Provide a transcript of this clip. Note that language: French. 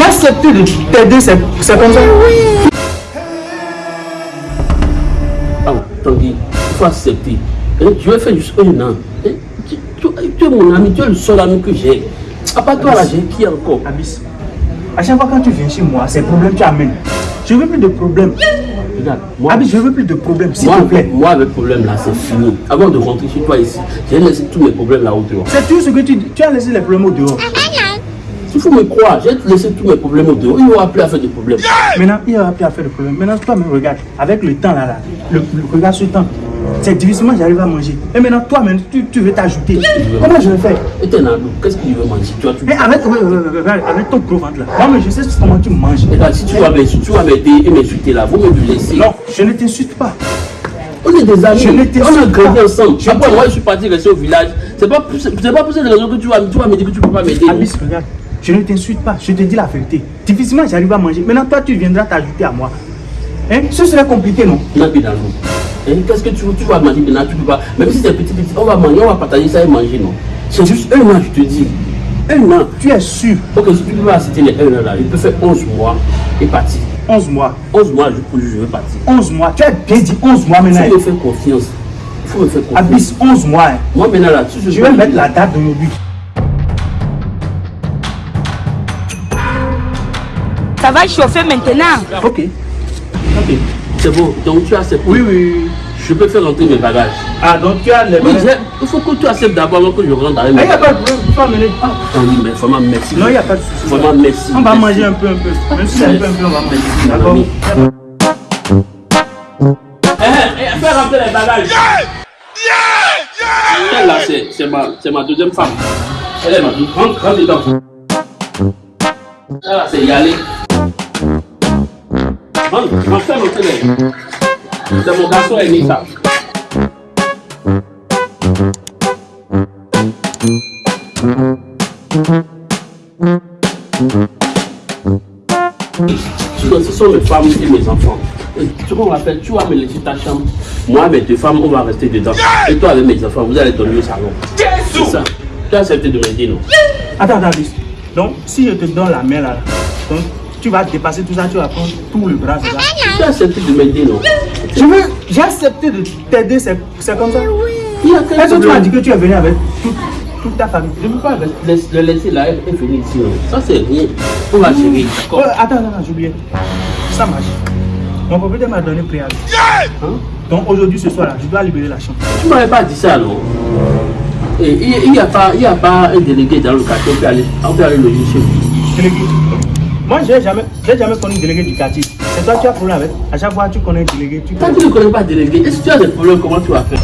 J'ai accepté de t'aider, c'est comme ça. Ah, Tanguy, il faut accepter. Je vais faire juste un an. Hein, Tu, tu- tu es mon ami, tu es le seul ami que j'ai. À part toi là, j'ai qui encore? Abyss, à chaque fois quand tu viens chez moi, c'est problème tu amènes. Je veux plus de problèmes. Regarde, moi, Abyss, je veux plus de problèmes, s'il moi, te plaît. moi, avec problème là, c'est fini. Avant de rentrer chez toi ici, j'ai laissé tous mes problèmes là-haut dehors. C'est tout ce que tu dis. Tu as laissé les problèmes au dehors. Il faut me croire, j'ai laissé tous mes problèmes au dehors. Il n'y aura plus à faire de problèmes. Maintenant, il n'y aura plus à faire de problème. Maintenant, toi, me regarde. Avec le temps là, là le, le- regarde ce temps. C'est difficilement j'arrive à manger. Et maintenant, toi, même, tu, tu veux t'ajouter. Comment je vais faire? Et t'es qu'est-ce que tu veux manger? Tu vois, tu... Mais avec, ton gros ventre là. Moi, mais je sais comment tu manges. Regarde, si tu vas m'aider m'aider et m'insulter là, vous me le laisser. Non, je ne t'insulte pas. On est des amis, Je on a grandi ensemble. Je Après, moi, je suis parti rester au village. C'est pas, pas pour cette raison que tu vas, tu vas me dire que tu peux pas m'aider. regarde. Je ne t'insulte pas. Je te dis la vérité. Difficilement j'arrive à manger. Maintenant, toi, tu viendras t'ajouter à moi. Hein? Ce serait compliqué, non? Hein, Qu'est-ce que tu, tu vas manger maintenant? Tu peux pas. Même si c'est petit, petit, on va manger, on va partager ça et manger, non? C'est juste un an, je te dis. Un an. Tu es sûr? Ok, si tu peux pas accepter les un an là, il peut faire 11 mois et partir. 11 mois. 11 mois, je, peux- je veux partir. 11 mois. Tu as bien dit 11 mois Il maintenant. faut me faire confiance. Il faut me faire confiance. Abyss, 11 mois. hein. Moi maintenant là, tu Je vais mettre la date d'aujourd'hui. Ça va chauffer maintenant. Ok. Ok, c'est bon. Donc tu acceptes. Oui, oui, oui. Je peux faire rentrer mes bagages. Ah, donc tu as les bagages. il faut que tu acceptes d'abord avant que je rentre avec Ah, mes Il n'y a bagages. pas de problème, tu peux amener. Ah, oui, mais vraiment merci. Non, il n'y a pas de souci. Vraiment merci. On va Merci. manger un peu, un peu. Même si c'est un peu, un peu, on va manger. D'accord ami. Eh, eh, fais rentrer les bagages. Elle là, c'est c'est ma, c'est ma deuxième femme. Elle est ma deuxième. Rentre, rentre dedans. Elle là, c'est Yalé. Rentre, garçon aîné, ça. Ce ce sont mes femmes et mes enfants. Et qu'on va faire, tu vas me laisser ta chambre. Moi, mes deux femmes, on va rester dedans. Et toi, avec mes enfants, vous allez dormir au salon. C'est ça. Tu as accepté de m'aider, non? Attends, attends. Donc, si je te donne la main là, donc, tu vas dépasser tout ça, tu vas prendre tout le bras, Tu as accepté de m'aider, non? Je veux, j'ai accepté de t'aider, c'est c'est comme ça. Quel Est-ce que tu m'as dit que tu es venu avec toute, toute ta famille? Je ne peux pas le laisser là et venir ici, non? Ça, c'est rien. On va gérer, Oh, d'accord attends, attends, attends, j'ai oublié. Ça marche. Mon propriétaire m'a donné préavis. Hein? Donc aujourd'hui, ce soir là, je dois libérer la chambre. Tu ne m'avais pas dit ça, non? Et il n'y a, pas- il y a pas un délégué dans le quartier, on peut aller, on peut aller loger chez lui. Délégué. Moi, j'ai jamais, j'ai jamais connu un délégué du quartier. C'est toi qui as problème avec. À chaque fois, tu connais un délégué. Tu Quand tu ne connais pas délégué, et si tu as des problèmes, comment tu vas faire?